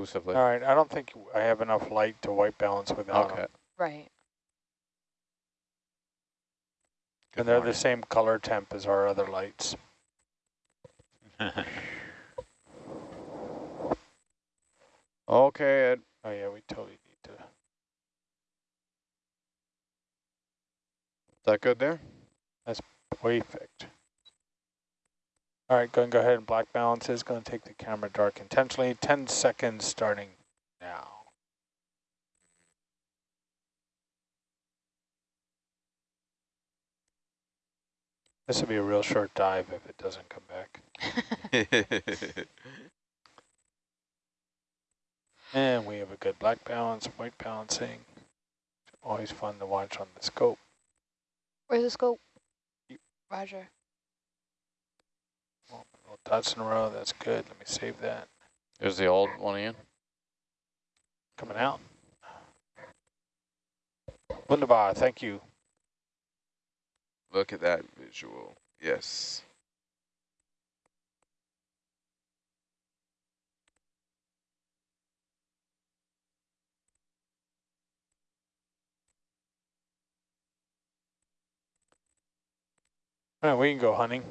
exclusively. All right, I don't think I have enough light to white balance without Okay. them. Right. And they're the same color temp as our other lights. Okay, Ed. Oh yeah, we totally need to. Is that good there? That's perfect. All right, go and go ahead and black balance is going to take the camera dark intentionally. 10 seconds starting now. This will be a real short dive if it doesn't come back. And we have a good black balance, white balancing. Always fun to watch on the scope. Where's the scope? Roger. Little dots in a row, that's good. Let me save that. There's the old one again. Coming out. Wunderbar, thank you. Look at that visual. Yes. All right, we can go hunting.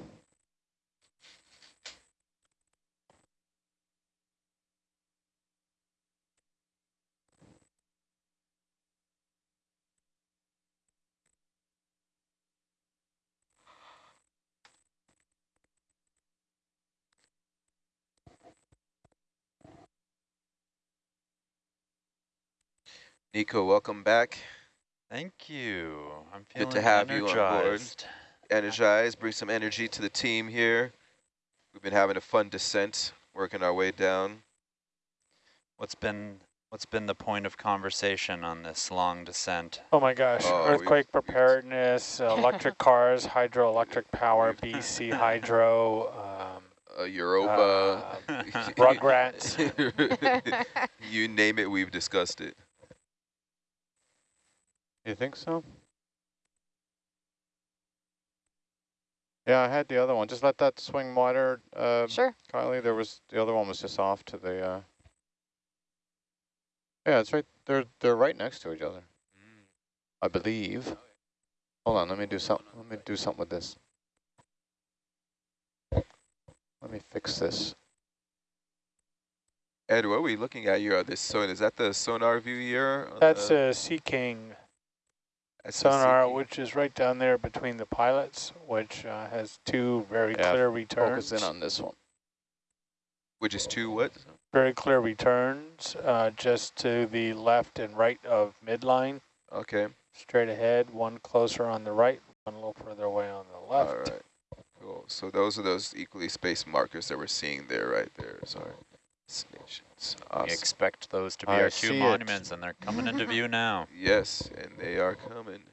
Nico, welcome back. Thank you. I'm Good feeling to have you on board. energized. Energized, bring some energy to the team here. We've been having a fun descent, working our way down. What's been what's been the point of conversation on this long descent? Oh my gosh, Oh, earthquake preparedness, uh, electric cars, hydroelectric power, BC Hydro, um, Uh, Europa. uh, Rugrats. you name it, we've discussed it. You think so? Yeah, I had the other one. Just let that swing wider, uh, Sure. Kylie. There was the other one was just off to the. Uh, yeah, it's right. They're they're right next to each other, I believe. Hold on, let me do something. Let me do something with this. Let me fix this. Ed, what are we looking at here on this sonar? Is that the sonar view here? That's the- a Sea King that's the sonar, which is right down there between the pilots, which uh, has two very Yeah, clear returns. Focus in on this one. Which is two what? Very clear returns, uh, just to the left and right of midline, Okay, straight ahead, one closer on the right, one a little further away on the left. all right. Cool. So those are those equally spaced markers that we're seeing there, right there. Sorry. Destinations. We Awesome. expect those to be I our see two it. monuments, and they're coming into view now. Yes, and they are coming.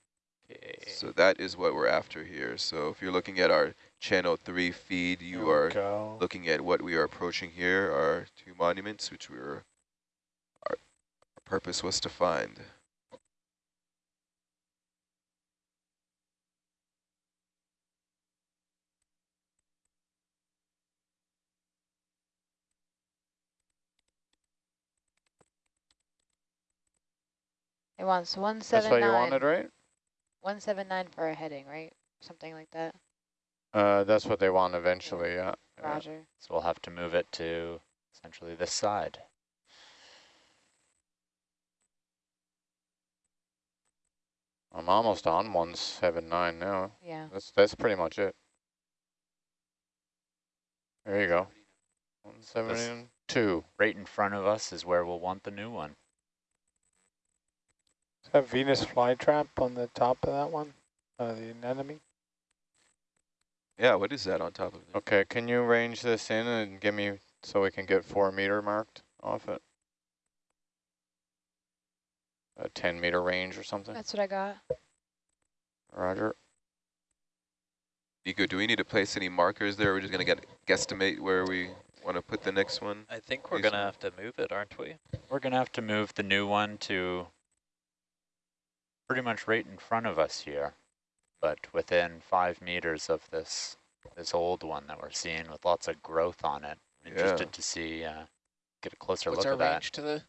Okay. So that is what we're after here. So if you're looking at our channel three feed, you are go. looking at what we are approaching here, our two monuments, which we were, our, our purpose was to find. It wants one seven nine. That's 179. what you wanted, right? 179 for a heading, right? Something like that. Uh, that's what they want eventually. Yeah. yeah. Roger. So we'll have to move it to essentially this side. I'm almost on 179 now. Yeah. That's that's pretty much it. There you go. 172. Right in front of us is where we'll want the new one. Is that Venus flytrap on the top of that one? Uh, the anemone? Yeah, what is that on top of it? Okay, can you range this in and give me so we can get four meter marked off it? A 10 meter range or something? That's what I got. Roger. Nico, do we need to place any markers there? We're just going to get guesstimate where we want to put the next one? I think we're going to have to move it, aren't we? We're going to have to move the new one to pretty much right in front of us here, but within five meters of this this old one that we're seeing with lots of growth on it. I'm Yeah. interested to see uh, get a closer What's look at that. range to the?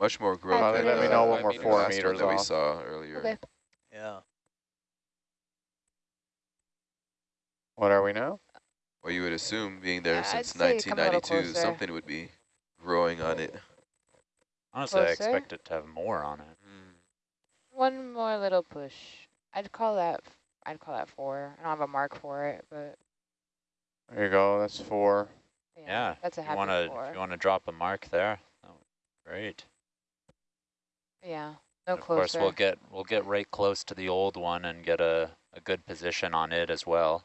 Much more growth. Well, let me know when we're the four last one meters that we off. saw earlier. Okay. Yeah. What are we now? Well, you would assume, being there Yeah, since say come a little 1992, something would be growing on it. Honestly, I expect it to have more on it. One more little push. I'd call that. I'd call that four. I don't have a mark for it, but There you go. That's four. yeah, Yeah, that's a if you want to, four. you want to drop a mark there, that would be great. yeah, no And of course, we'll get we'll get right close to the old one and get a a good position on it as well.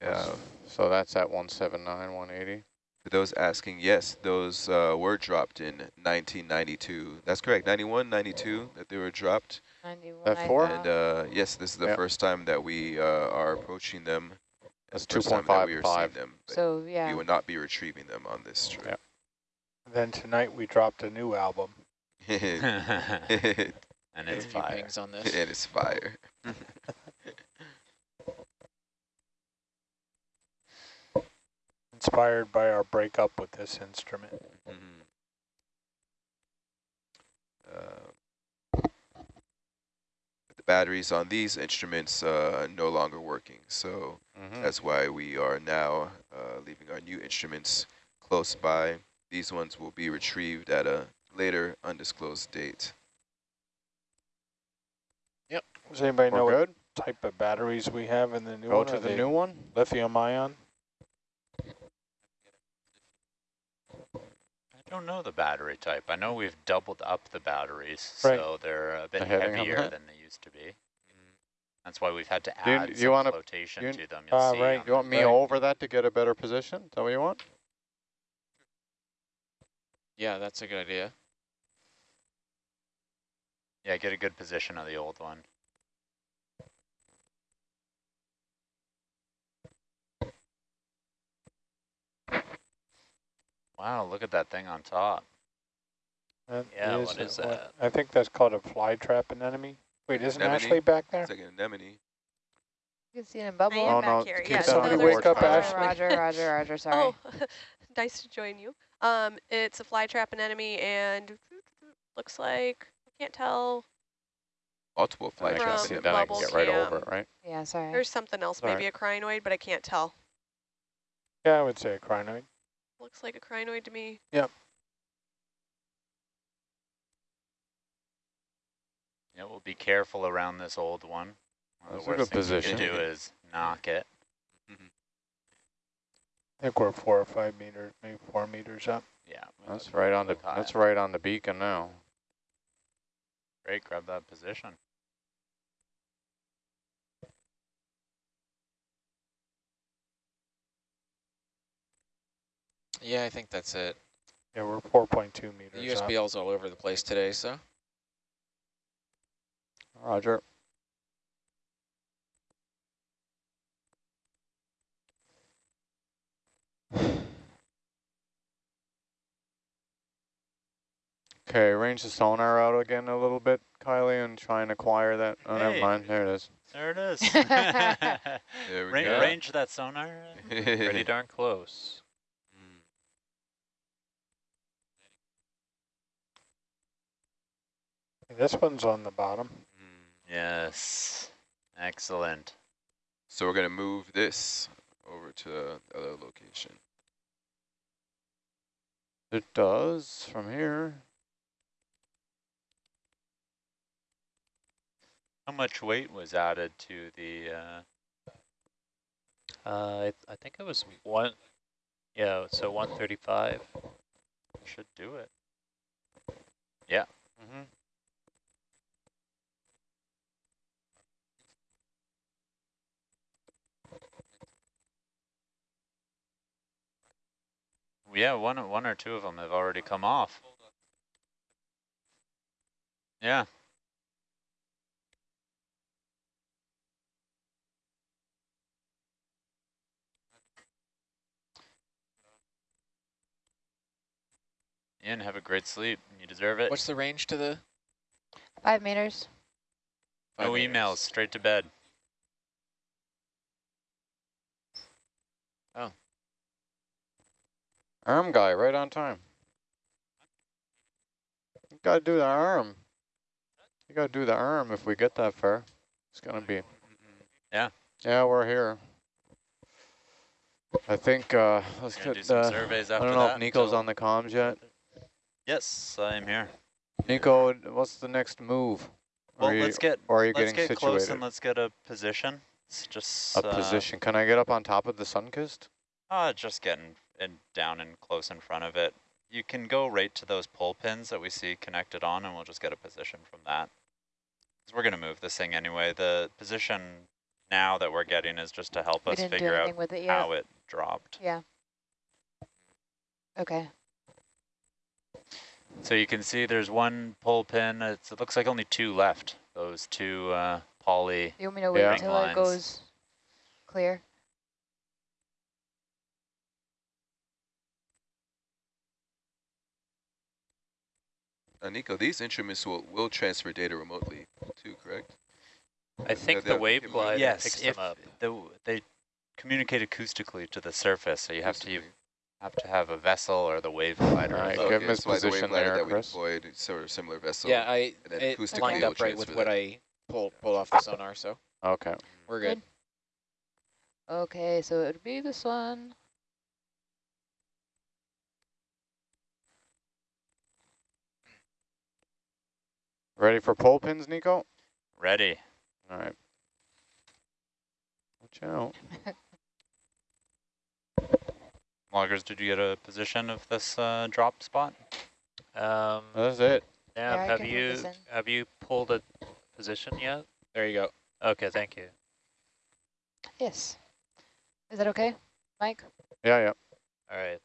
Yeah. So that's at 179, 180. For those asking, yes, those uh, were dropped in 1992. That's correct, 91, 92 that they were dropped. 91, That four? And uh, yes, this is the Yep. first time that we uh, are approaching them. That's the first that we are 2.55. seeing them. but so We yeah, will not be retrieving them on this trip. Yep. Then tonight we dropped a new album. and and it's fire. on this. it's fire. Inspired by our breakup with this instrument. Mhm. Uh, the batteries on these instruments uh, no longer working, so Mhm. that's why we are now uh, leaving our new instruments close by. These ones will be retrieved at a later undisclosed date. Yep. Does anybody know We're what good? type of batteries we have in the new Go one? to the new one. Lithium ion? I don't know the battery type. I know we've doubled up the batteries, Right. so they're a bit The heavier than they used to be. That's why we've had to Do you- add you some wanna- flotation you- to them. You'll Ah, see right. You want me Right. over that to get a better position? Is that what you want? Yeah, that's a good idea. Yeah, get a good position of the old one. Wow, look at that thing on top. That Yeah, is what a- is that? I think that's called a fly trap anemone. Wait, isn't Anemone? Ashley back there? It's like an anemone. you can see it in bubble. I am Oh, back no, here. keep Yeah, that so on your there's- wake up, Ashley. Roger, Roger, Roger. Sorry. Oh, nice to join you. Um, it's a fly trap anemone and looks like I can't tell. Multiple I fly traps. From see in. I can get right cam. over it, right? Yeah, sorry. There's something else, Sorry. maybe a crinoid, but I can't tell. Yeah, I would say a crinoid. Looks like a crinoid to me. Yep. Yeah, we'll be careful around this old one. One of That's the a worst good things you can do is knock it. I think we're four or five meters, maybe four meters up. Yeah, That's right on the. high. That's right on the beacon now. Great, grab that position. Yeah, I think that's it. Yeah, we're 4.2 The meters up. USBL's all over the place today, so. Roger. Okay, range the sonar out again a little bit, Kylie, and try and acquire that. Oh, never mind. There it is. There it is. There we Ra- go. range that sonar. Pretty darn close. This one's on the bottom. Mm. Yes. Excellent. So we're going to move this over to the other location. It does from here. How much weight was added to the? Uh, Uh, I, I think it was one, yeah, so 135. should do it. Yeah. Mm-hmm. Yeah, one one or two of them have already come off. Yeah. Ian, have a great sleep. You deserve it. What's the range to the? Five meters. five no meters? emails, straight to bed. Arm guy, right on time. You gotta do the arm. You gotta do the arm if we get that far. It's gonna be. Yeah. Yeah, we're here. I think, uh, let's do get, some uh, surveys I don't know that if Nico's on the comms yet. Yes, I'm here. Nico, what's the next move? Well, you- let's get or are you let's getting get close and let's get a position. It's just A uh, position. Can I get up on top of the sun-kissed? Uh, just getting in, down and close in front of it. You can go right to those pull pins that we see connected on, and we'll just get a position from that. 'Cause we're gonna move this thing anyway. The position now that we're getting is just to help We us figure out it how it dropped. Yeah. Okay. So you can see there's one pull pin. It's, it looks like only two left. Those two uh, poly. You want me to wait until it goes clear? Uh, Nico, these instruments will, will transfer data remotely too, correct? I think the have wave capability- glider yes, picks if them up. the, they communicate acoustically to the surface, so you have to Acoustically. have to have a vessel or the wave glider. Alright, Oh, give okay, him his that's the wave position glider there, that we Chris. deployed, is sort of similar vessel. yeah, I and then it acoustically lined it'll up right with what that. I pulled pulled off the sonar, so Okay. we're good. Okay, so it would be this one. Ready for pole pins, Nico? Ready. All right. Watch out. Loggers, did you get a position of this uh, drop spot? Um, That's it. Yeah, I Nav, have you have you pulled a position yet? There you go. Okay, thank you. Yes. Is that okay, Mike? Yeah, yeah. All right.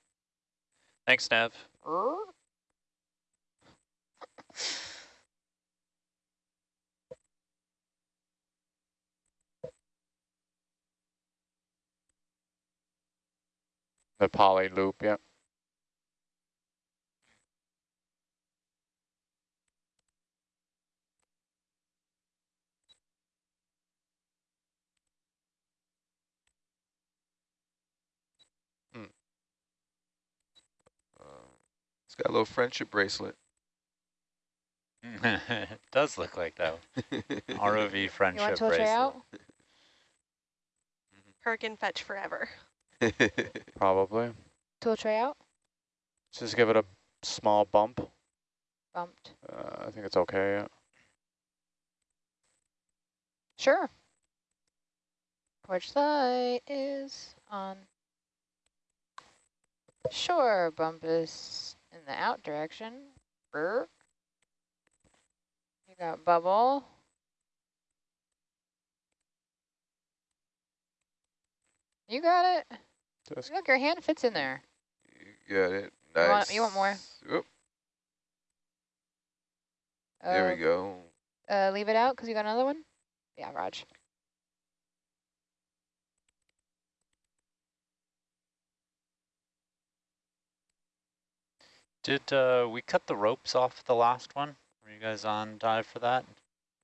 Thanks, Nav. The poly loop, yeah. Uh, it's got a little friendship bracelet. it does look like that. ROV friendship You friendship want to bracelet. try out? Hurricane fetch forever. Probably. Tool tray out? Just give it a small bump. Bumped. Uh, I think it's okay, yeah. Sure. Porch light is on. Sure, bump is in the out direction. Brr. You got bubble. You got it. Just Look, your hand fits in there. you got it. Nice. You want- you want more? Oop, there Uh, we go. Uh, leave it out because you got another one? Yeah, Raj. Did uh, we cut the ropes off the last one? Were you guys on dive for that?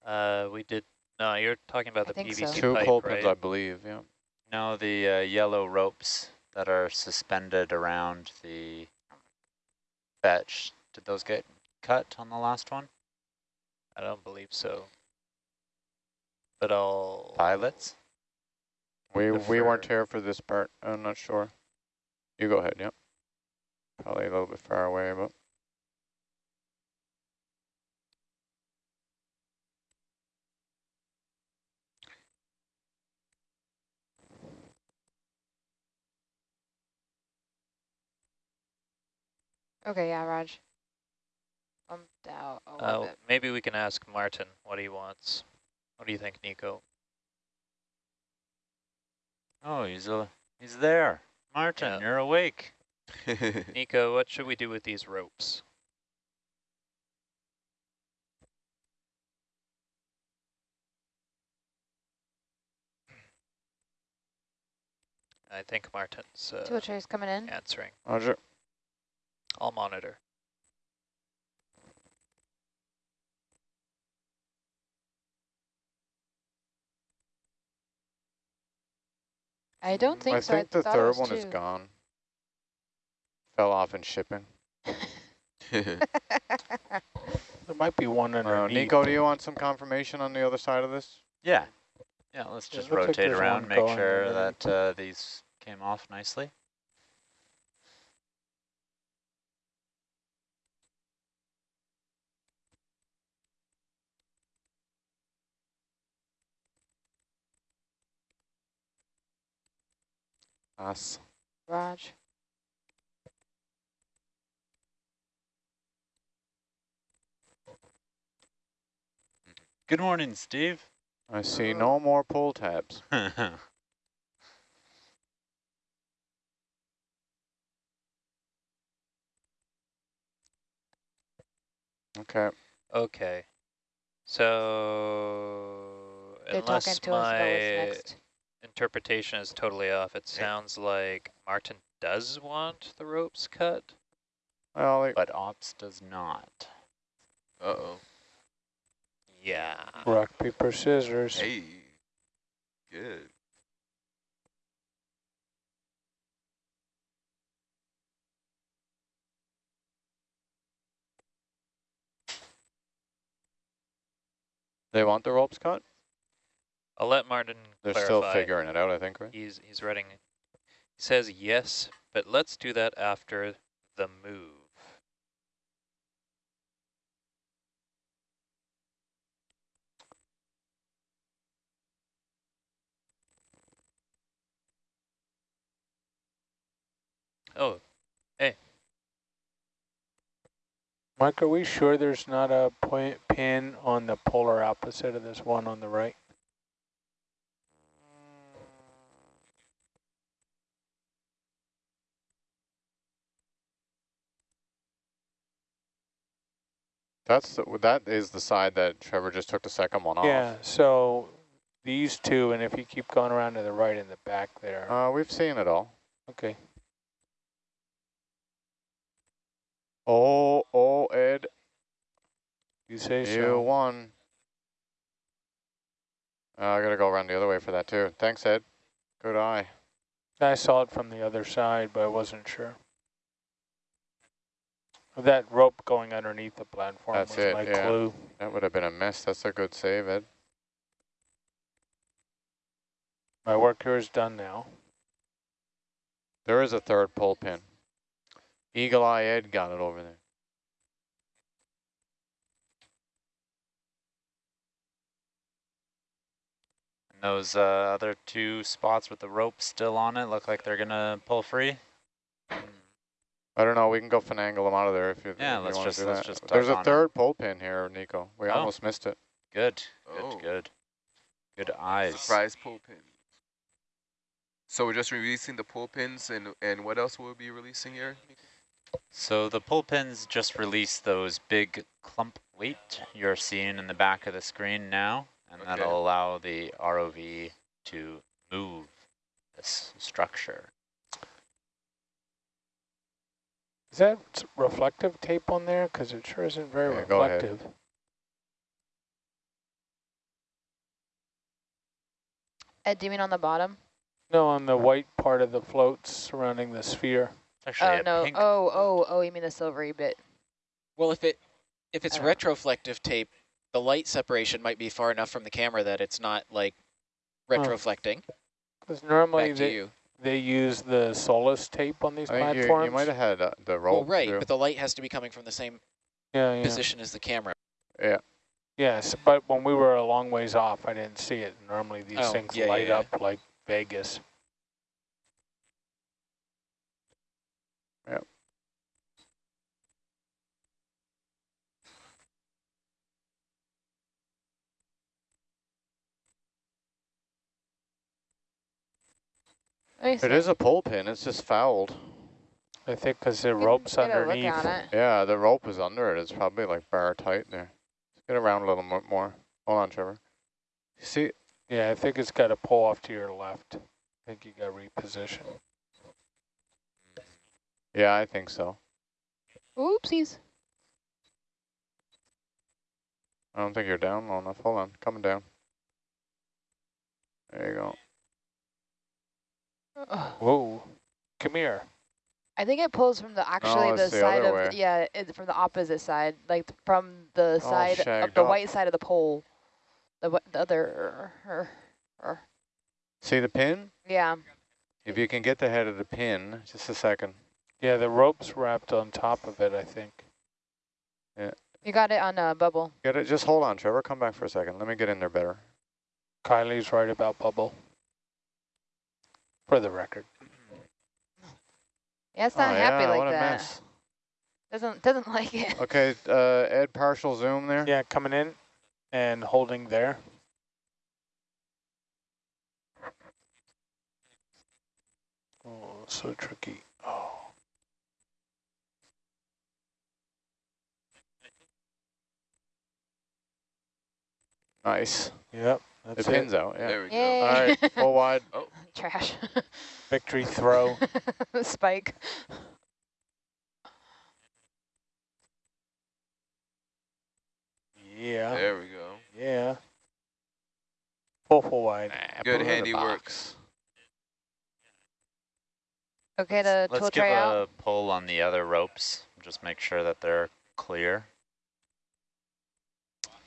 Uh, we did. No, you're talking about I the PVC so. pipe, pole pins, right? I believe, yeah. No, the uh, yellow ropes that are suspended around the fetch. Did those get cut on the last one? I don't believe so. But I'll. Pilots? We we weren't here for this part. I'm not sure. You go ahead, yeah. Probably a little bit far away, but Okay, yeah, Raj. Bumped out a little Uh, bit. maybe we can ask Martin what he wants. What do you think, Nico? Oh, he's a, he's there. Martin, Yeah. you're awake. Nico, what should we do with these ropes? I think Martin's Tool uh, tray's coming in. answering. Roger. I'll monitor. I don't think I so. think I the third was one is gone. Fell off in shipping. There might be one Uh, underneath. Nico, do you want some confirmation on the other side of this? Yeah. Yeah, let's just looks like rotate around, make sure that uh, these came off nicely. Us. Raj. Good morning, Steve. I see no more pull tabs. Okay. Okay. So They're talking unless to us about my what's next. Interpretation is totally off, it sounds like Martin does want the ropes cut. Well, like, but ops does not. Uh-oh. Yeah. Rock, paper, scissors. Hey. Good. they want the ropes cut? I'll let Martin They're clarify. still figuring it out, I think, right? He's he's writing. He says yes, but let's do that after the move. Oh, Hey. Mike, are we sure there's not a point pin on the polar opposite of this one on the right? That's the, that is the side that Trevor just took the second one off. Yeah, so these two, and if you keep going around to the right in the back there. Uh, we've seen it all. Okay. Oh, oh, Ed, You say you so. won. Uh, I gotta go around the other way for that too. Thanks, Ed. Good eye. I saw it from the other side, but I wasn't sure. That rope going underneath the platform That's was it, my yeah. clue. That would have been a mess. That's a good save, Ed. My work here is done now. There is a third pull pin. Eagle Eye Ed got it over there. And those uh, other two spots with the rope still on it look like they're gonna pull free. I don't know. We can go finagle them out of there if you, Yeah, if you let's want just- do let's that. just There's a on 'em. third pull pin here, Nico. We Oh. almost missed it. Good, good, Oh. good. Good eyes. Surprise pull pin. So we're just releasing the pull pins, and and what else will we be releasing here? So the pull pins just release those big clump weight you're seeing in the back of the screen now, and Okay. that'll allow the ROV to move this structure. Is that reflective tape on there? Because it sure isn't very Yeah, go ahead. reflective. Ed, do you mean on the bottom? No, on the white part of the floats surrounding the sphere. Actually Oh, no. pink Oh, oh, oh, you mean the silvery bit. Well, if it if it's retroflective tape, the light separation might be far enough from the camera that it's not like retroflecting. Because normally Back to they, you. They use the SOLAS tape on these I think platforms. you might have had uh, the Well, right, too. but the light has to be coming from the same yeah, yeah. position as the camera. Yeah. Yes, but when we were a long ways off, I didn't see it. Normally these Oh, things yeah, yeah, light yeah. up like Vegas. It see. is a pull pin. It's just fouled. I think because the You rope's get a look underneath. Yeah, the rope is under it. It's probably like bar tight there. Get around a little mo- more. Hold on, Trevor. See, Yeah, I think it's got to pull off to your left. I think you got repositioned. yeah, I think so. Oopsies. I don't think you're down low enough. Hold on, coming down. There you go. Ugh. Whoa, come here. I think it pulls from the actually Oh, the it's the side of the, yeah, it, from the opposite side, like th- from the All side of the up. white side of the pole. The the other, er, er, See the pin? yeah. If you can get the head of the pin, just a second. Yeah, the rope's wrapped on top of it, I think. Yeah. You got it on a bubble. Get it. Just hold on, Trevor. Come back for a second. Let me get in there better. Kylie's right about bubble. For the record. Yeah, it's not oh, happy yeah, like what a that. mess. Doesn't doesn't like it. Okay, uh, Ed, partial zoom there. Yeah, coming in and holding there. Oh, so tricky. Oh. Nice. Yep, The that's pin's it. out. Yeah. There we go. Yay. All right, full wide. Oh. Trash. Victory throw. Spike. Yeah, There we go. yeah. Full full wide. Nah, Good put it in the handiwork. box. Okay Let's tool give tray out. a pull on the other ropes. Just make sure that they're clear.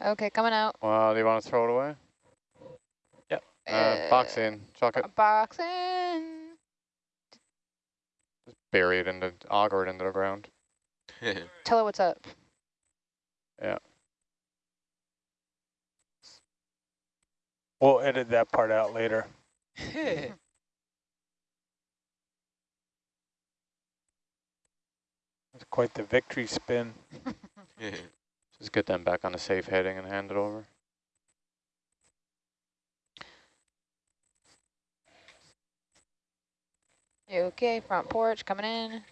Okay, coming out. Well, do you want to throw it away? Uh, box in. Chuck it. Box in. Just bury it into, auger it into the ground. Tell her what's up. Yeah. We'll edit that part out later. It's quite the victory spin. Just get them back on a safe heading and hand it over. Okay? Front porch coming in.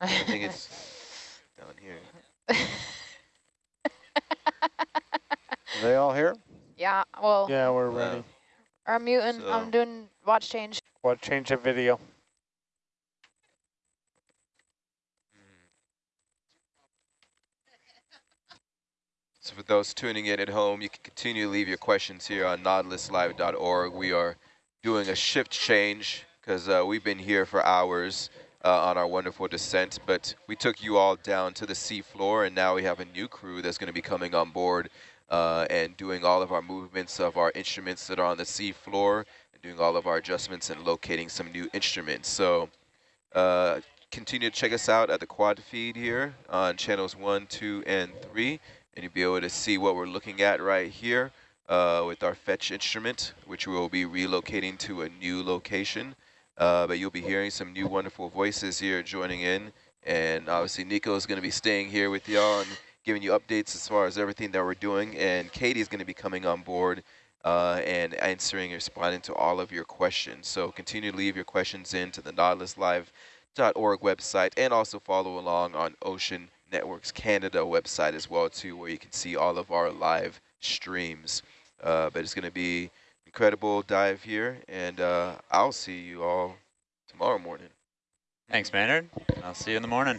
I think it's down here. Are they all here? yeah, well, Yeah, we're Wow. ready. I'm muting. So- I'm doing watch change. Watch change the video? So for those tuning in at home, you can continue to leave your questions here on nautiluslive.org. We are doing a shift change because uh, we've been here for hours uh, on our wonderful descent, but we took you all down to the sea floor, and now we have a new crew that's going to be coming on board uh, and doing all of our movements of our instruments that are on the sea floor and doing all of our adjustments and locating some new instruments. So uh, continue to check us out at the quad feed here on channels one, two, and three and you'll be able to see what we're looking at right here uh, with our fetch instrument, which we will be relocating to a new location. Uh, but you'll be hearing some new wonderful voices here joining in. And obviously Nico is going to be staying here with y'all and giving you updates as far as everything that we're doing. And Katie is going to be coming on board uh, and answering and responding to all of your questions. So continue to leave your questions in to the nautiluslive.org website and also follow along on Ocean Networks Canada website as well too, where you can see all of our live streams. Uh, but it's going to be incredible dive here, and uh, I'll see you all tomorrow morning. Thanks, Maynard. I'll see you in the morning.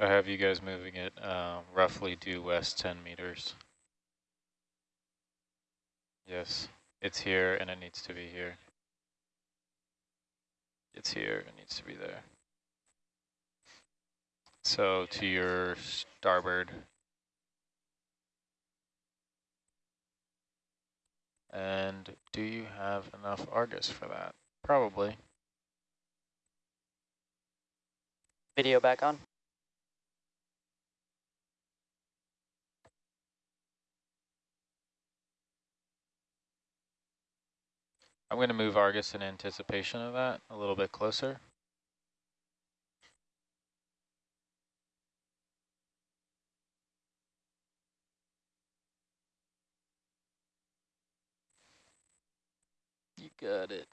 I have you guys moving it uh, roughly due west 10 meters. Yes, it's here and it needs to be here. It's here, it needs to be there. So to your starboard. And do you have enough Argus for that? Probably. Video back on. I'm going to move Argus in anticipation of that a little bit closer. You got it.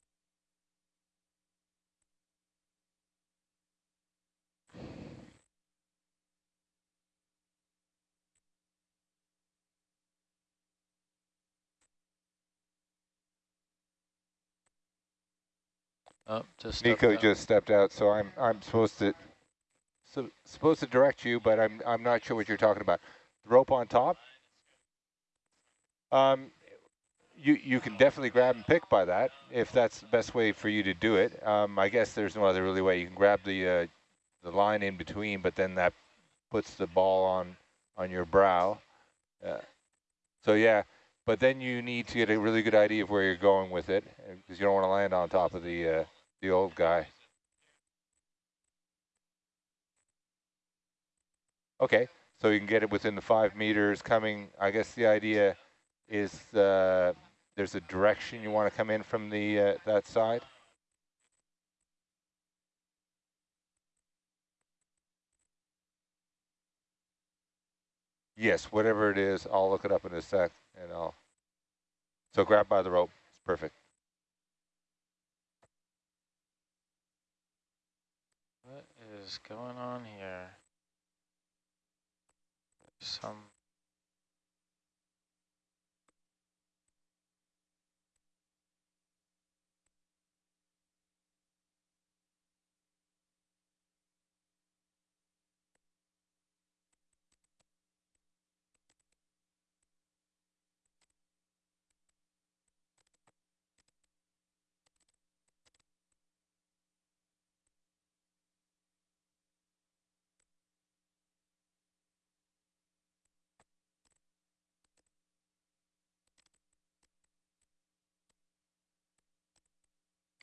Oh, just Nico stepped just stepped out, so I'm I'm supposed to so, supposed to direct you, but I'm I'm not sure what you're talking about. The rope on top. Um, you you can definitely grab and pick by that if that's the best way for you to do it. Um, I guess there's no other really way. You can grab the uh, the line in between, but then that puts the ball on on your brow. Uh, so yeah, but then you need to get a really good idea of where you're going with it because you don't want to land on top of the uh, the old guy. Okay, so you can get it within the five meters coming. I guess the idea is uh, there's a direction you want to come in from the uh, that side. Yes, whatever it is, I'll look it up in a sec, and I'll. So grab by the rope. It's perfect. What is going on here? Some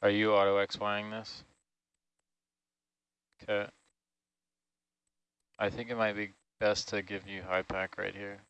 Are you auto XYing this? Okay. I think it might be best to give you HiPAP right here.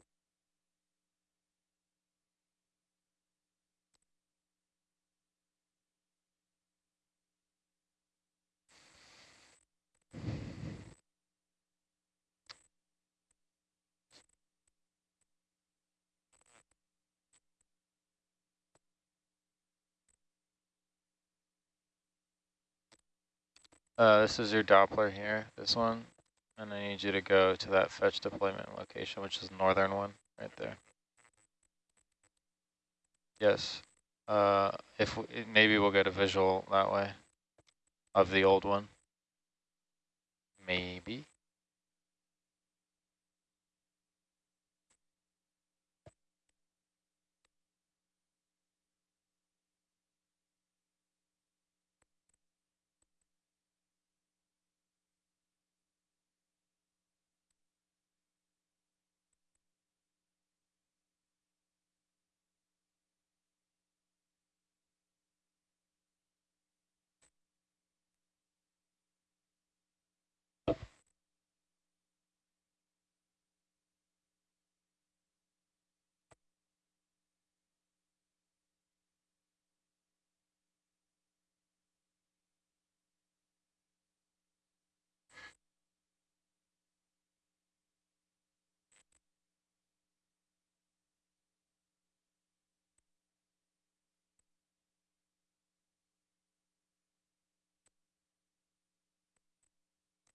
Uh, this is your Doppler here, this one. And I need you to go to that fetch deployment location, which is the northern one right there. Yes. Uh, if we, maybe we'll get a visual that way of the old one. Maybe.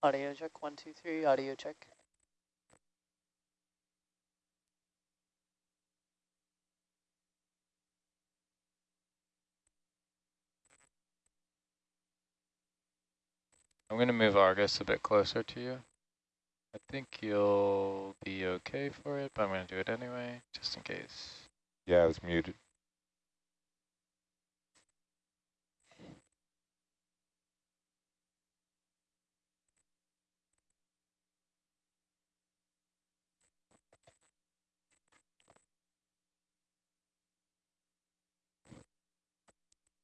Audio check, one, two, three, audio check. I'm going to move Argus a bit closer to you. I think you'll be okay for it, but I'm going to do it anyway, just in case. Yeah, I was muted.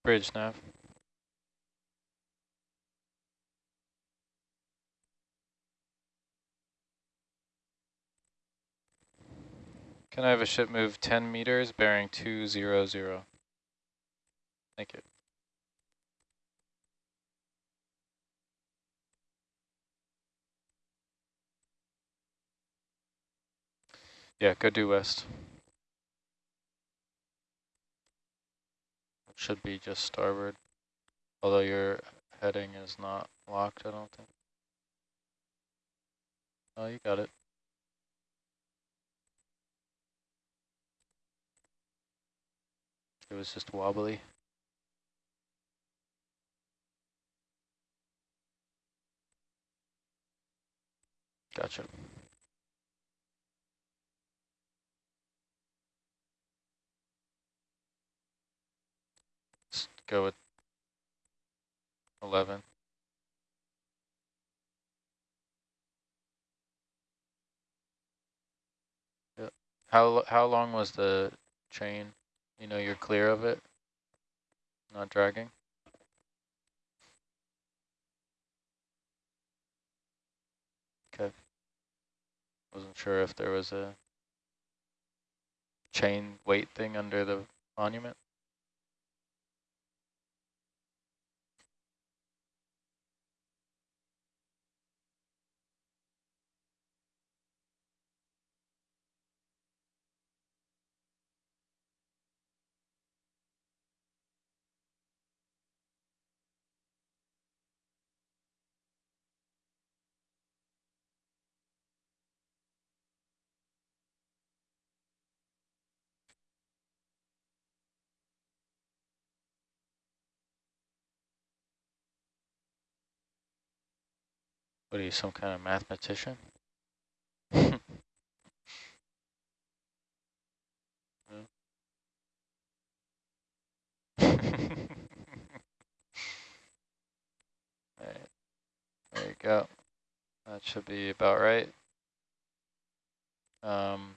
Bridge nav. Can I have a ship move 10 meters bearing 200? Thank you. Yeah, go due west. Should be just starboard, although your heading is not locked, I don't think. Oh, you got it. It was just wobbly. Gotcha. Let's go with 11. Yep. How how long was the chain? You know you're clear of it? Not dragging? Okay. Wasn't sure if there was a chain weight thing under the monument. What are you, some kind of mathematician? Alright, there you go. That should be about right. Um,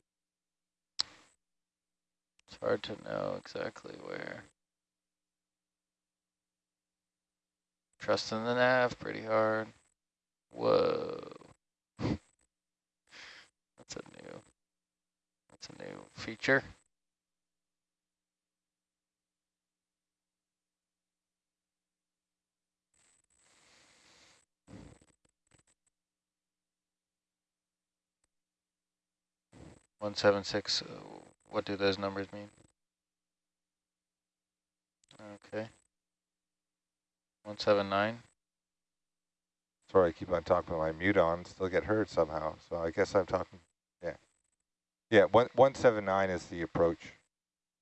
it's hard to know exactly where. Trusting the nav pretty hard. Whoa. That's a new, that's a new feature. One seven six, uh, what do those numbers mean? Okay. One seven nine. Sorry, I keep on talking with my mute on, still get heard somehow. So I guess I'm talking, yeah. Yeah, one, 179 is the approach.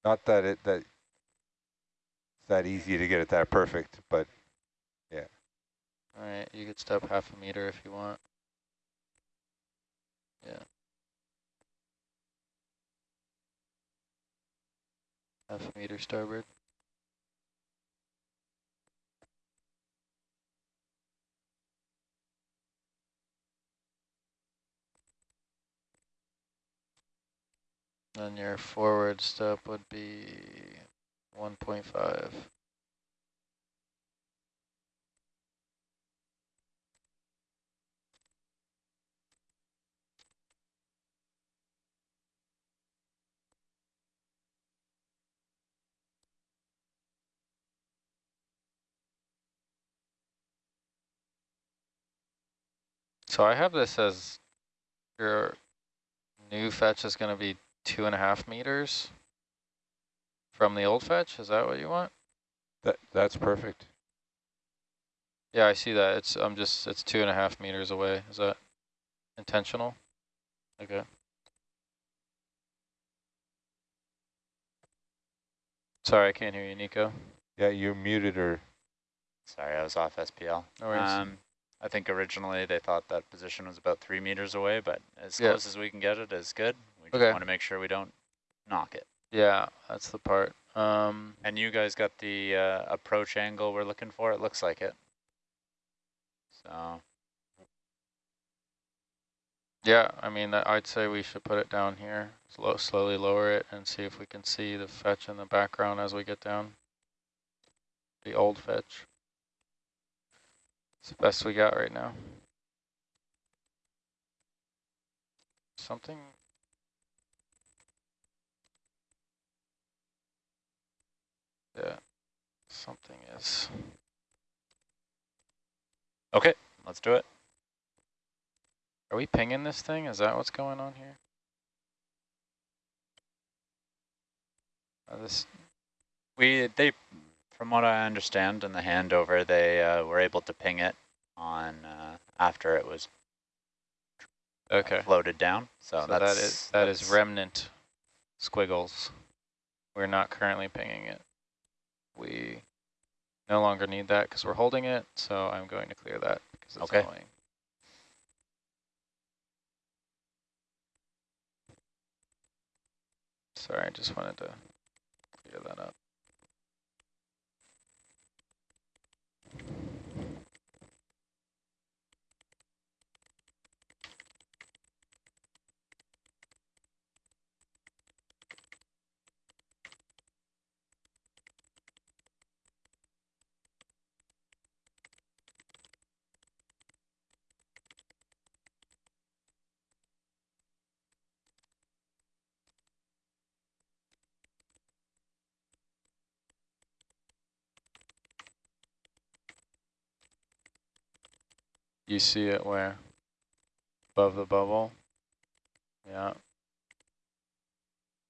Not that it that it's that easy to get it that perfect, but yeah. All right, you could step half a meter if you want. Yeah. Half a meter starboard. Then your forward step would be 1.5. So I have this as your new fetch is going to be two and a half meters from the old fetch. Is that what you want? That That's perfect. Yeah, I see that. It's I'm just it's two and a half meters away. Is that intentional? Okay. Sorry, I can't hear you, Nico. Yeah, you're muted or Sorry, I was off SPL. No worries. Um, I think originally they thought that position was about three meters away, but as Yeah. close as we can get it is good. We just Okay. want to make sure we don't knock it. Yeah, that's the part. Um, And you guys got the uh, approach angle we're looking for? It looks like it. So yeah, I mean, I'd say we should put it down here, slow, slowly lower it and see if we can see the fetch in the background as we get down. The old fetch. It's the best we got right now. Something. Yeah, something is. okay, let's do it. Are we pinging this thing? Is that what's going on here? Uh, this We they, from what I understand in the handover, they uh, were able to ping it on uh, after it was okay. floated down. So, So that's that is that is that's- remnant squiggles. We're not currently pinging it. We no longer need that because we're holding it. So I'm going to clear that because it's Okay. annoying. Sorry, I just wanted to clear that up. You see it where? Above the bubble? Yeah.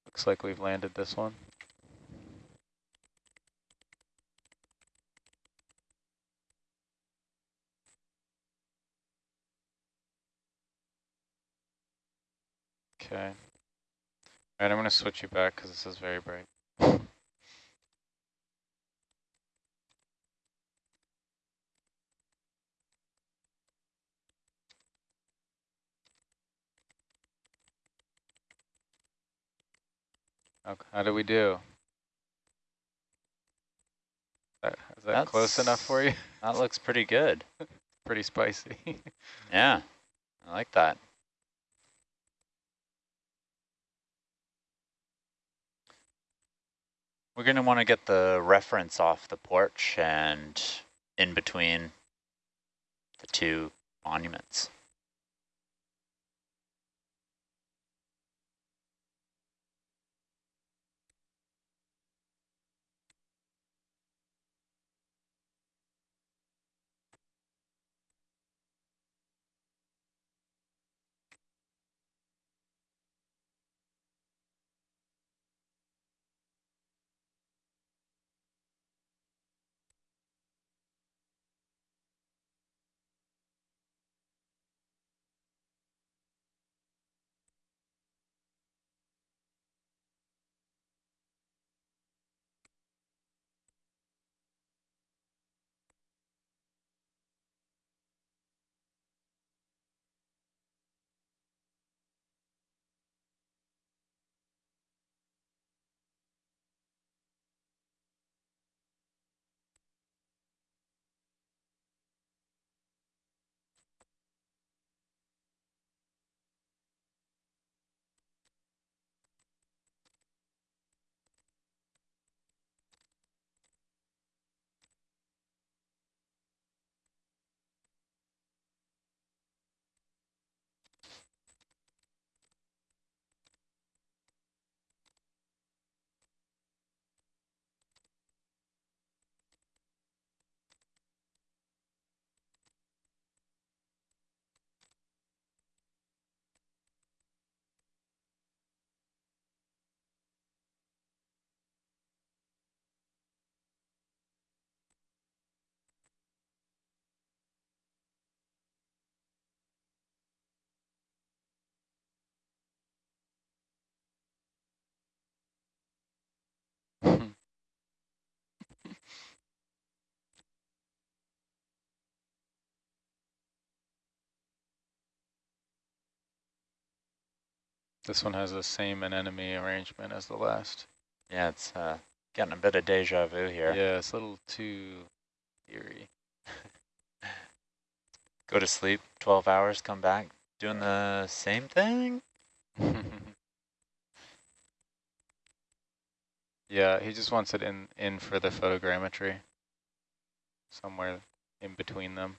Looks like we've landed this one. Okay. All right, I'm going to switch you back because this is very bright. Okay, how do we do? That, is that close enough for you? That looks pretty good. Pretty spicy. Yeah, I like that. We're going to want to get the reference off the porch and in between the two monuments. This one has the same anemone arrangement as the last. Yeah, it's uh, getting a bit of deja vu here. Yeah, it's a little too eerie. Go to sleep, 12 hours, come back, doing the same thing? yeah, he just wants it in, in for the photogrammetry. Somewhere in between them.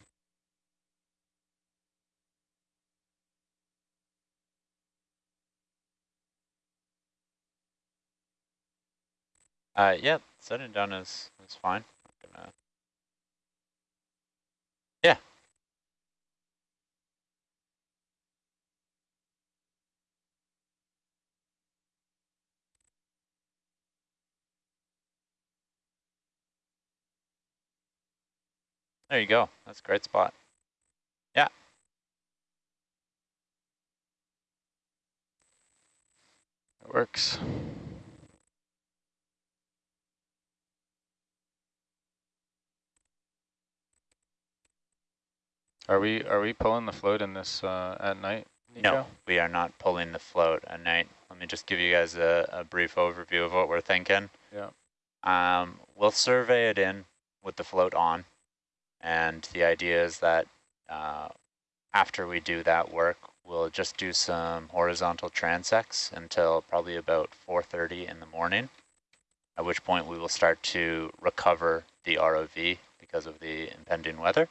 Uh, yeah, setting down is, is fine. Gonna... Yeah. There you go. That's a great spot. Yeah. It works. Are we are we pulling the float in this uh, at night? Nico? No, we are not pulling the float at night. Let me just give you guys a, a brief overview of what we're thinking. Yeah. Um, we'll survey it in with the float on. And the idea is that uh, after we do that work, we'll just do some horizontal transects until probably about 4.30 in the morning, at which point we will start to recover the ROV because of the impending weather.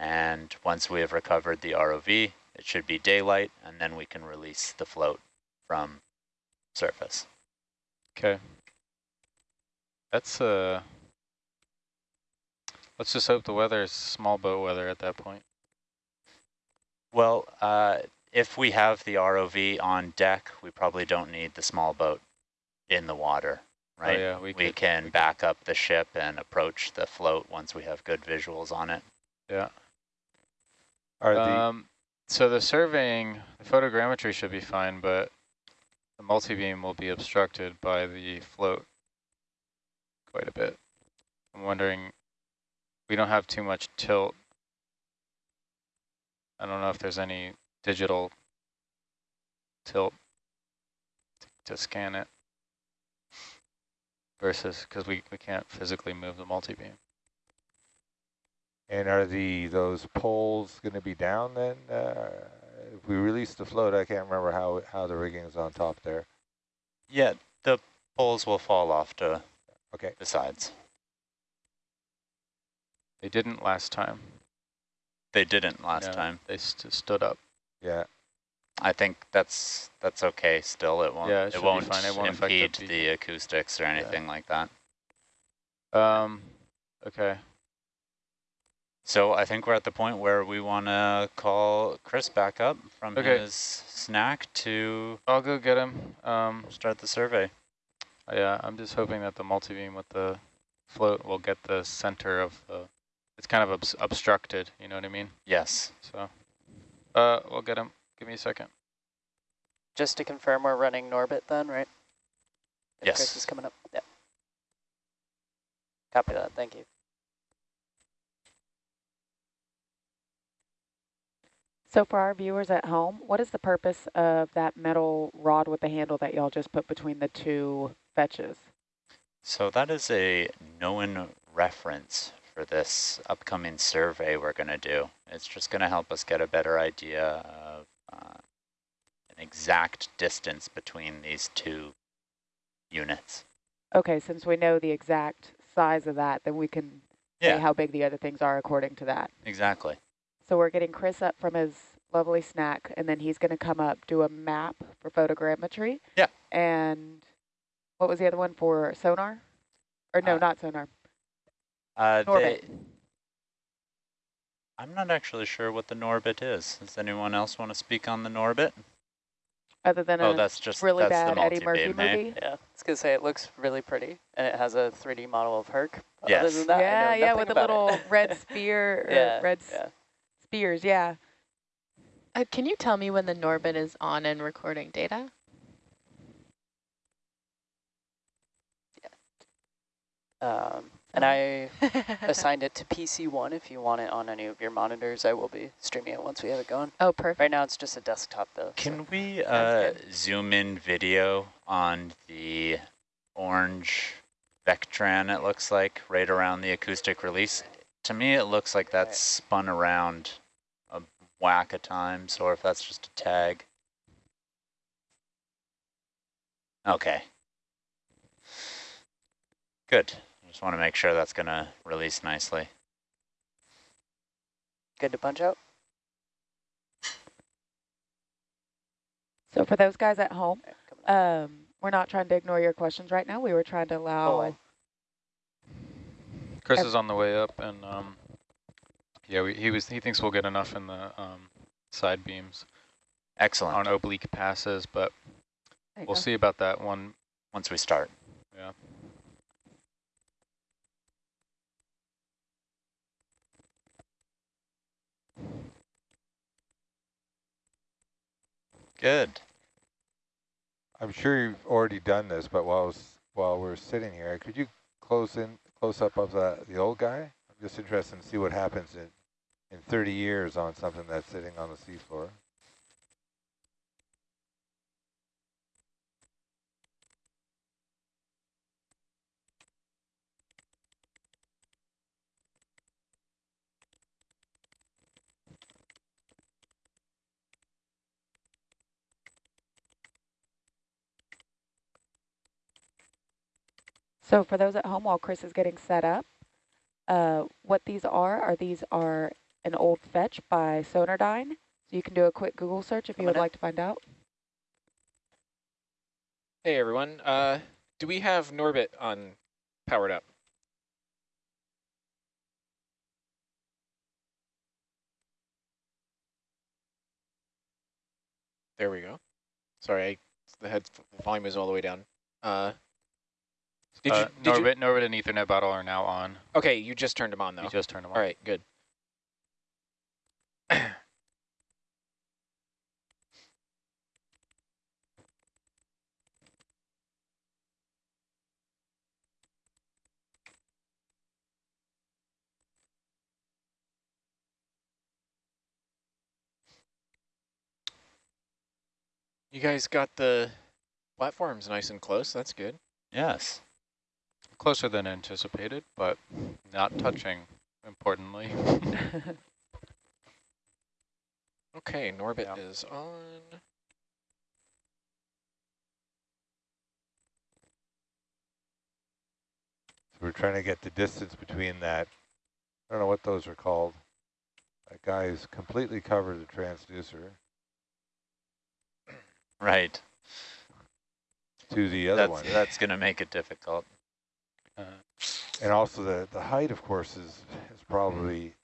And once we have recovered the ROV, it should be daylight, and then we can release the float from surface. Okay. That's uh let's just hope the weather is small boat weather at that point. Well, uh, if we have the ROV on deck, we probably don't need the small boat in the water, right? Oh, yeah, we, we could, can we back up the ship and approach the float once we have good visuals on it. Yeah. Um, so the surveying, the photogrammetry should be fine, but the multi-beam will be obstructed by the float quite a bit. I'm wondering, we don't have too much tilt. I don't know if there's any digital tilt to, to scan it versus, because we, we can't physically move the multi-beam. And are the those poles going to be down then? Uh, if we release the float, I can't remember how how the rigging is on top there. Yeah, the poles will fall off to Okay. the sides. They didn't last time. They didn't last No, time. They st stood up. Yeah. I think that's that's okay still. It won't Yeah, it it, won't, fine. It won't affect the impede the acoustics or anything like that. Um, okay. So I think we're at the point where we want to call Chris back up from Okay. his snack to I'll go get him. Um, start the survey. yeah, I'm just hoping that the multi-beam with the float will get the center of the, it's kind of obs obstructed, you know what I mean? Yes. So, uh, we'll get him. Give me a second. Just to confirm, we're running Norbit then, right? If Yes. Chris is coming up. Yeah. Copy that. Thank you. So for our viewers at home, what is the purpose of that metal rod with the handle that y'all just put between the two fetches? So that is a known reference for this upcoming survey we're going to do. It's just going to help us get a better idea of uh, an exact distance between these two units. Okay, since we know the exact size of that, then we can Yeah. say how big the other things are according to that. Exactly. So we're getting Chris up from his lovely snack, and then he's going to come up, do a map for photogrammetry. Yeah. And what was the other one for sonar? Or no, Uh, not sonar. Uh, Norbit. they- I'm not actually sure what the Norbit is. Does anyone else want to speak on the Norbit? Other than Oh, a that's just really that's the bad Eddie Murphy multi-beam, hey? movie. Yeah, I was gonna say it looks really pretty, and it has a 3D model of Herc. Other Yes. than that, yeah, yeah, with the about it. little red spear, yeah, red yeah. Spears, yeah. Uh, can you tell me when the Norbit is on and recording data? Um, And I assigned it to PC1 if you want it on any of your monitors. I will be streaming it once we have it going. Oh, perfect. Right now it's just a desktop though. Can so. we uh, zoom in video on the orange Vectran, it looks like, right around the acoustic release? To me, it looks like that's spun around a whack of times, or if that's just a tag. Okay. Good. I just want to make sure that's going to release nicely. Good to punch out? So for those guys at home, um, we're not trying to ignore your questions right now. We were trying to allow. I- Chris is on the way up, and um, yeah, we, he was. He thinks we'll get enough in the um, side beams Excellent. on oblique passes, but we'll go. see about that one. Once we start. Yeah. Good. I'm sure you've already done this, but while I was, while we're sitting here, could you close in close up of the the old guy? I'm just interested to see what happens in in 30 years on something that's sitting on the seafloor. So for those at home, while Chris is getting set up, uh, what these are, are these are an old fetch by Sonardyne. So you can do a quick Google search if you would like to find out. Hey everyone, uh, do we have Norbit on powered up? There we go. Sorry, I, the head volume is all the way down. Uh, did uh, you, did you, Norbit, Norbit and Ethernet bottle are now on. okay, you just turned them on though. You just turned them on. All right, good. You guys got the platforms nice and close. That's good. Yes. Closer than anticipated, but not touching, importantly. Okay, Norbit Yeah. is on. So we're trying to get the distance between that. I don't know what those are called. That guy is completely covered the transducer Right. to the other That's, one. that's going to make it difficult. And also the, the height, of course, is, is probably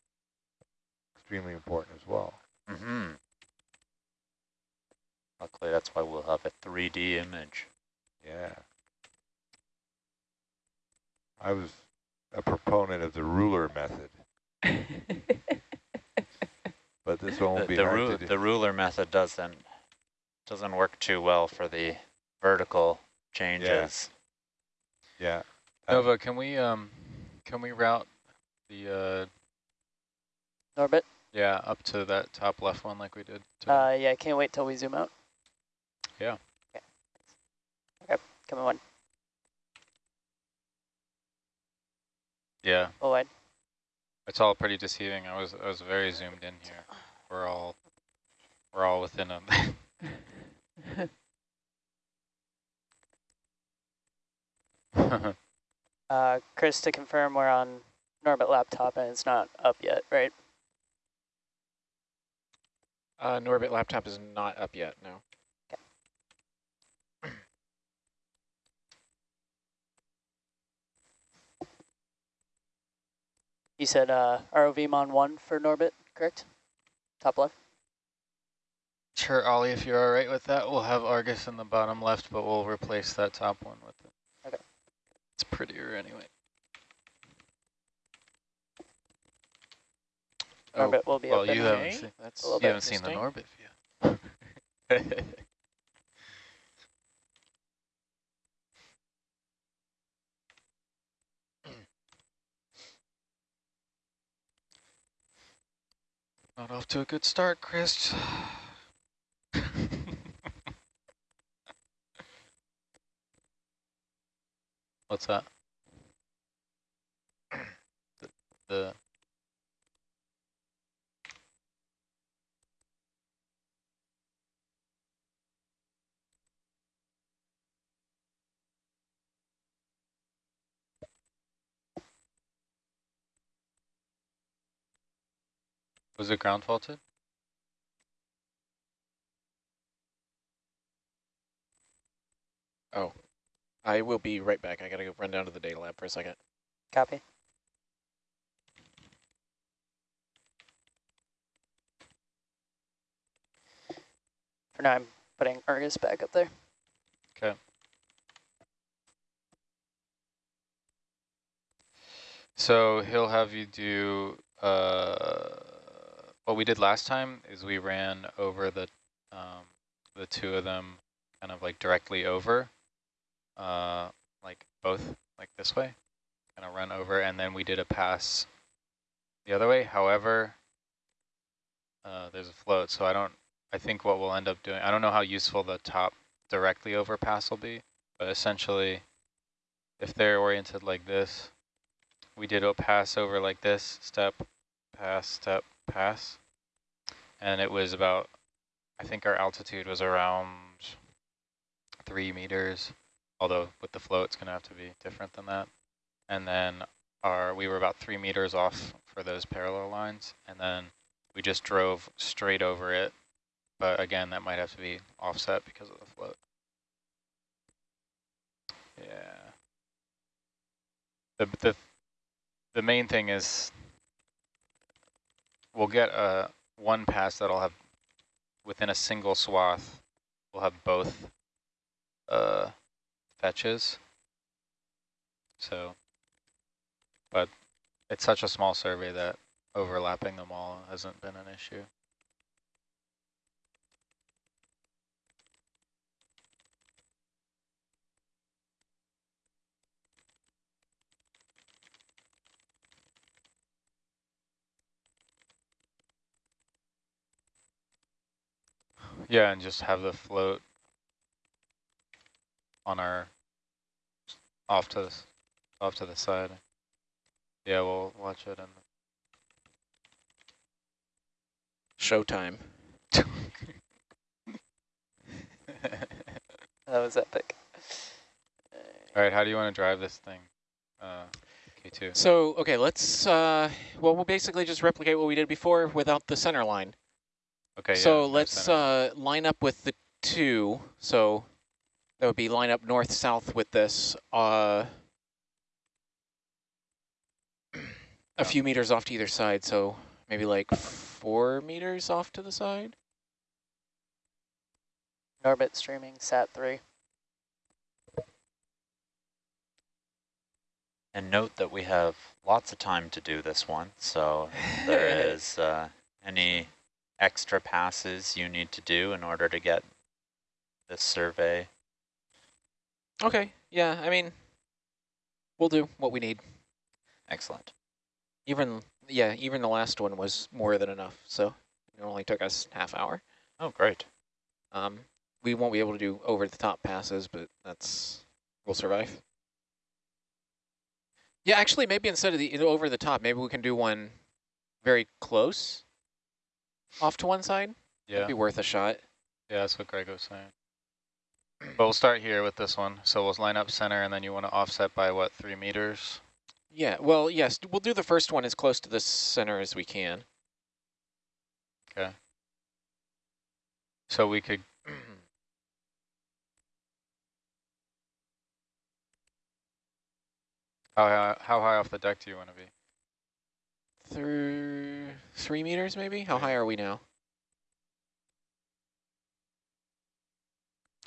extremely important as well. Mm -hmm. Luckily, that's why we'll have a 3D image. Yeah. I was a proponent of the ruler method, but this The, won't be the, ru the ruler method doesn't doesn't work too well for the vertical changes. Yeah. Uh, Nova, can we um, can we route the uh, Norbit? yeah up to that top left one like we did? Today? Uh, yeah, I can't wait till we zoom out. Yeah. Okay. Okay, coming one. yeah, Oh, wide. it's all pretty deceiving. I was I was very zoomed in here. We're all we're all within a. Uh, Chris, to confirm, we're on Norbit laptop and it's not up yet, right? Uh, Norbit laptop is not up yet. No. You said uh, ROV Mon 1 for Norbit, correct? Top left? Sure, Ollie, if you're all right with that, we'll have Argus in the bottom left, but we'll replace that top one with it. It's prettier anyway. Orbit oh, will be well, open. You haven't okay. seen, that's, you haven't seen the orbit view. Not off to a good start, Chris. What's that? the, the Was it ground faulted? Oh, I will be right back. I gotta go run down to the data lab for a second. Copy. For now, I'm putting Argus back up there. Okay. So he'll have you do uh, what we did last time is we ran over the um, the two of them kind of like directly over, uh, like both like this way, kind of run over, and then we did a pass the other way. However, uh, there's a float, so I don't. I think what we'll end up doing. I don't know how useful the top directly over pass will be, but essentially, if they're oriented like this, we did a pass over like this, step, pass, step, pass. And it was about, I think our altitude was around three meters, although with the flow it's going to have to be different than that. And then our we were about three meters off for those parallel lines, and then we just drove straight over it. But again, that might have to be offset because of the float. Yeah. The, the, the main thing is we'll get a one pass that'll have within a single swath, we'll have both uh, fetches. So, but it's such a small survey that overlapping them all hasn't been an issue. Yeah, and just have the float on our off to the off to the side. Yeah, we'll watch it and Showtime. That was epic. All right, how do you want to drive this thing? Uh, K2. So, okay, let's, uh, well, we'll basically just replicate what we did before without the center line. Okay, So yeah, no let's uh, line up with the two. So that would be line up north-south with this. Uh, a few meters off to either side, so maybe like four meters off to the side. Orbit streaming sat three. And note that we have lots of time to do this one, so there is uh, any extra passes you need to do in order to get this survey. Okay, yeah, I mean, we'll do what we need. Excellent. Even, yeah, even the last one was more than enough, so it only took us half hour. Oh, great. Um, we won't be able to do over-the-top passes, but that's, we'll survive. Yeah, actually, maybe instead of the you know, over-the-top, maybe we can do one very close off to one side. Yeah, That'd be worth a shot. yeah, that's what Greg was saying. But we'll start here with this one. So we'll line up center, and then you want to offset by what, three meters? Yeah, well, yes, we'll do the first one as close to the center as we can. Okay. So we could How high, how high off the deck do you want to be? Through three meters, maybe? How high are we now?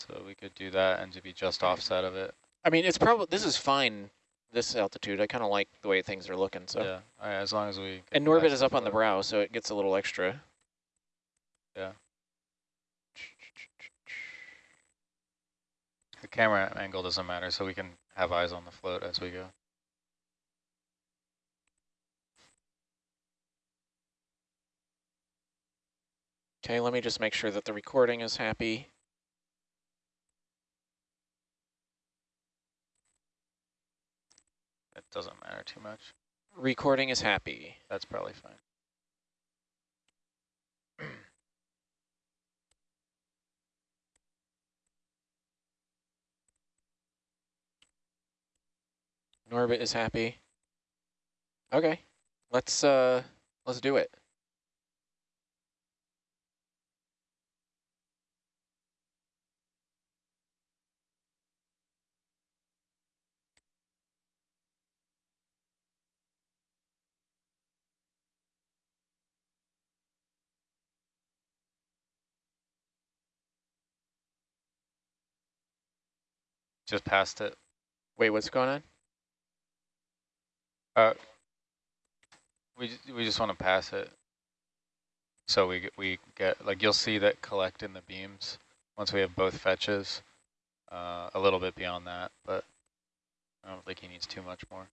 So we could do that and to be just offset of it. I mean, it's probably, this is fine, this altitude. I kind of like the way things are looking, so. Yeah, right, as long as we. And Norbit is up on the brow, so it gets a little extra. Yeah. The camera angle doesn't matter, so we can have eyes on the float as we go. Okay, let me just make sure that the recording is happy. Doesn't matter too much. Recording is happy. That's probably fine. Norbit is happy. Okay, let's uh, let's do it. Just past it. Wait, what's going on? Uh, we we just want to pass it, so we get, we get like you'll see that collect in the beams once we have both fetches. Uh, a little bit beyond that, but I don't think he needs too much more.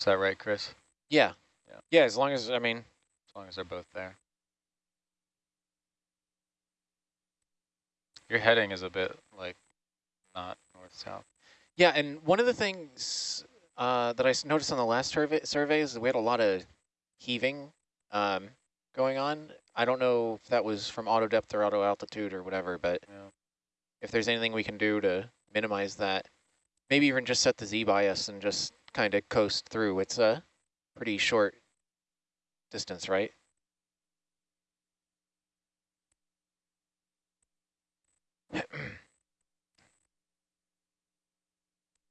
Is that right, Chris? Yeah. Yeah. Yeah, as long as I mean, As long as they're both there. Your heading is a bit like not north south. Yeah, and one of the things uh, I noticed on the last survey survey is that we had a lot of heaving um, going on. I don't know if that was from auto depth or auto altitude or whatever, but Yeah. if there's anything we can do to minimize that, maybe even just set the Z bias and just kind of coast through. It's a pretty short distance, right?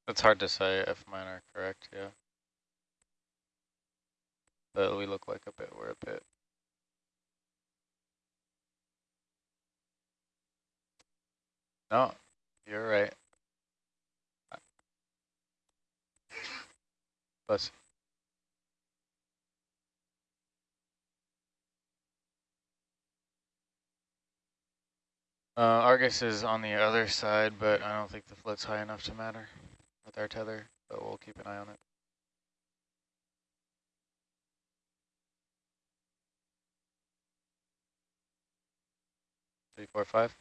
It's hard to say if mine are correct, yeah. But we look like a bit, we're a bit. No, you're right. Bless. Uh, Argus is on the other side, but I don't think the float's high enough to matter with our tether, but we'll keep an eye on it. Three, four, five.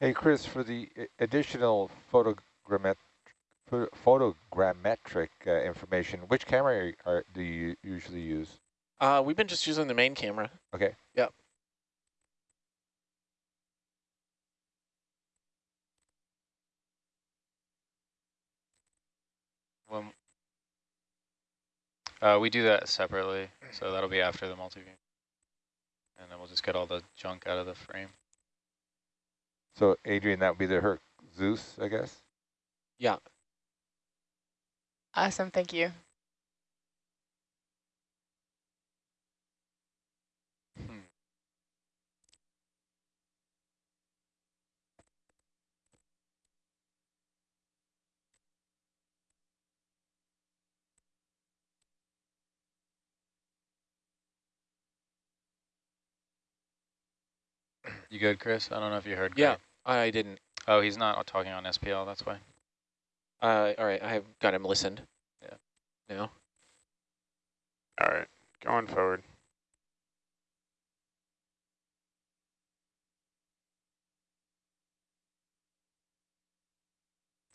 Hey, Chris, for the additional photogrammet photogrammetric uh, information, which camera are, are, do you usually use? Uh, we've been just using the main camera. Okay. Yep. When, uh, we do that separately, so that'll be after the multi-view. And then we'll just get all the junk out of the frame. So, Adrian, that would be the Herc Zeus, I guess? Yeah. Awesome, thank you. Hmm. You good, Chris? I don't know if you heard. Yeah, Greg. I didn't. Oh, he's not talking on SPL, that's why. Uh, all right, I have got him listened. Yeah. Now. All right, going forward.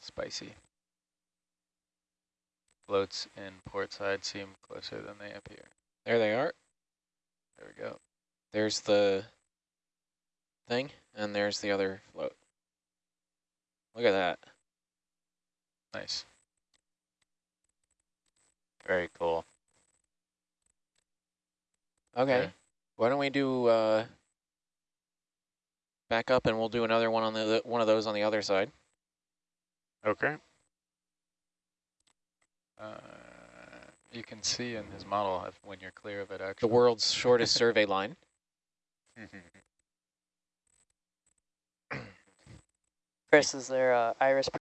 Spicy. Floats in port side seem closer than they appear. There they are. There we go. There's the thing, and there's the other float. Look at that. Nice. Very cool. Okay. Okay. Why don't we do uh, back up, and we'll do another one on the one of those on the other side. Okay. Uh, you can see in his model when you're clear of it, Actually, The world's shortest survey line. Chris, is there uh, iris